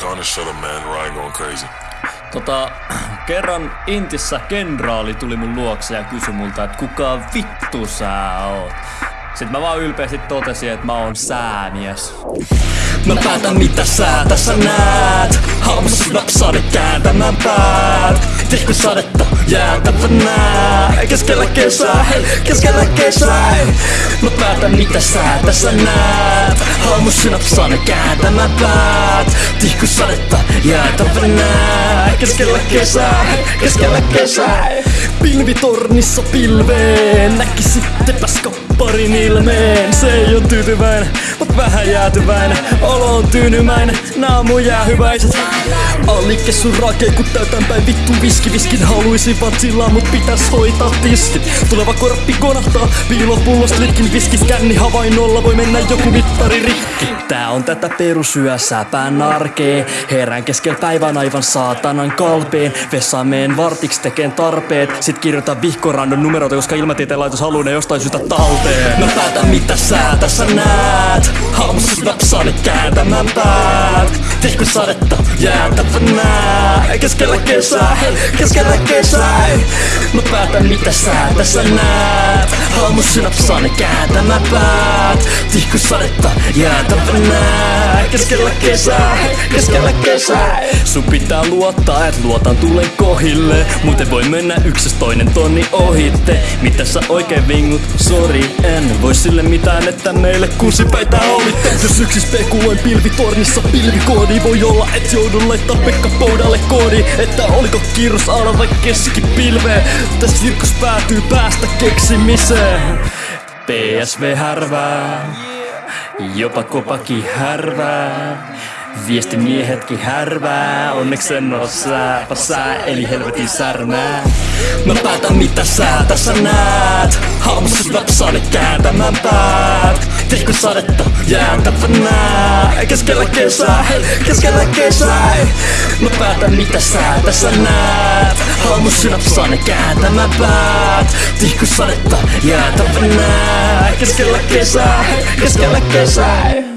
Gonna shut up, man. Ryan going crazy. Tota, kerran Intissä kenraali tuli mun luokse ja kysyi multa, että kuka vittu sä oot. Sitten mä vaan ylpeästi totesin, että mä oon säämies. Mä päätän mitä sä tässä näet Napsade kääntämään päät. Tihku sadetta jäätävänä Keskellä kesää, hei, keskellä kesää Mä päätän mitä sä tässä näet. Haamussa napsade kääntämään päät. Tihku sadetta jäätävänä Keskellä kesää, hei, keskellä kesää Pilvitornissa pilveen. Näkisittepäs kapparin ilmeen. Se ei oo tyytyväinen, mut vähän jäätyväinen. Olo on tyynymäinen, naamu jäähyväiset Allikke sun rake, kun täytän päin vittu viski. Viskin haluisin vatsilla, mut pitäis hoitaa tiskit Tuleva korppi konahtaa, piilopullost litkin viskit. Känni havainnolla voi mennä joku mittari rikki. Tää on tätä perusyössä pään arkee. Herään keskel päivän aivan saatanan kalpeen. Vessaan meen vartiks tekeen tarpeet. Sit kirjoitan vihkorandon numeroita, koska ilmatieteen laitos haluu ne jostain syystä talteen Mä päätän mitä sä tässä näet. Haamussa napsaan kääntämään päät. Tihku sadetta jäätävänä Keskellä kesää, keskellä kesää Mä päätän mitä sä tässä näet. Haamussa napsaan kääntämään päät. Tihku sadetta jäätävänä Keskellä kesää, keskellä kesää Sun pitää luottaa, et luotan tulen kohille. Muuten voi mennä yksäs toinen tonni ohitte Mitä sä oikein vingut? Sori, en voi sille mitään, että meille kuusipäitä olitte Jos yksi spekuloin pilvitornissa pilvikoodi Voi olla, et joudun laittaa Pekka Poudalle koodi. Että oliko kirros ala vai keskipilve? Täs virkkus päätyy päästä keksimiseen. PSV härvää. Jopa kopaki härvää Viestimiehetkin härvää, onneksi en oo sääpä sää, eli helvetin särmää. Mä päätän mitä sä tässä näet, haamussa napsaan kääntämään päät. Tihku sadetta? Jäätävänä, keskellä kesää, keskellä kesää. Mä päätän mitä sä tässä näet, haamussa napsaan kääntämään päät. Tihku sadetta? Jäätävänä, keskellä kesää, keskellä kesää.